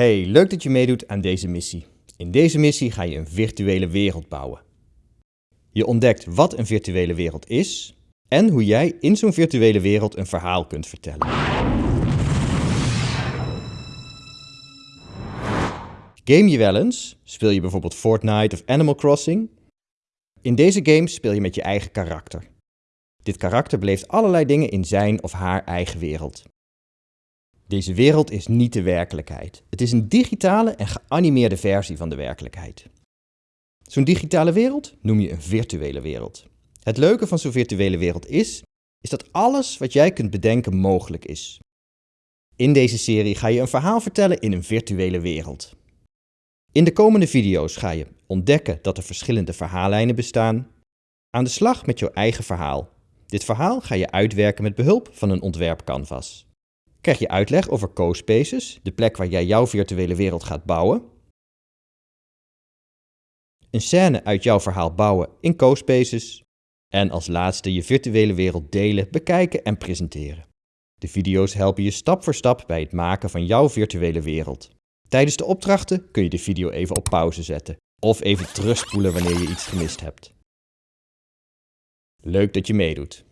Hey, leuk dat je meedoet aan deze missie. In deze missie ga je een virtuele wereld bouwen. Je ontdekt wat een virtuele wereld is en hoe jij in zo'n virtuele wereld een verhaal kunt vertellen. Game je wel eens? Speel je bijvoorbeeld Fortnite of Animal Crossing? In deze game speel je met je eigen karakter. Dit karakter beleeft allerlei dingen in zijn of haar eigen wereld. Deze wereld is niet de werkelijkheid. Het is een digitale en geanimeerde versie van de werkelijkheid. Zo'n digitale wereld noem je een virtuele wereld. Het leuke van zo'n virtuele wereld is, is dat alles wat jij kunt bedenken mogelijk is. In deze serie ga je een verhaal vertellen in een virtuele wereld. In de komende video's ga je ontdekken dat er verschillende verhaallijnen bestaan, aan de slag met jouw eigen verhaal. Dit verhaal ga je uitwerken met behulp van een ontwerpcanvas krijg je uitleg over CoSpaces, de plek waar jij jouw virtuele wereld gaat bouwen. Een scène uit jouw verhaal bouwen in CoSpaces. En als laatste je virtuele wereld delen, bekijken en presenteren. De video's helpen je stap voor stap bij het maken van jouw virtuele wereld. Tijdens de opdrachten kun je de video even op pauze zetten of even terugspoelen wanneer je iets gemist hebt. Leuk dat je meedoet.